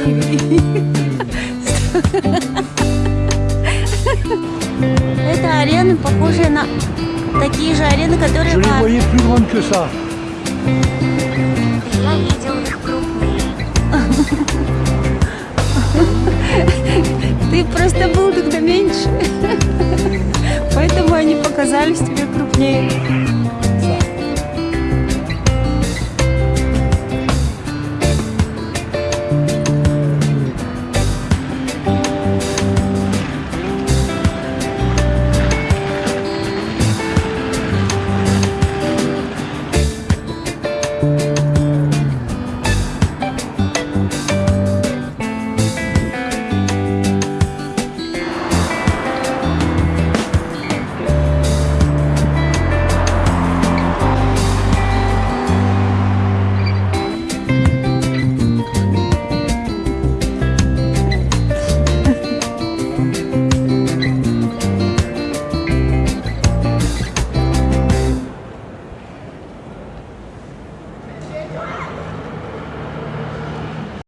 Это арены, похожие на такие же арены, которые... Je les Я видел их крупные. Ты просто был тогда меньше. Поэтому они показались тебе крупнее.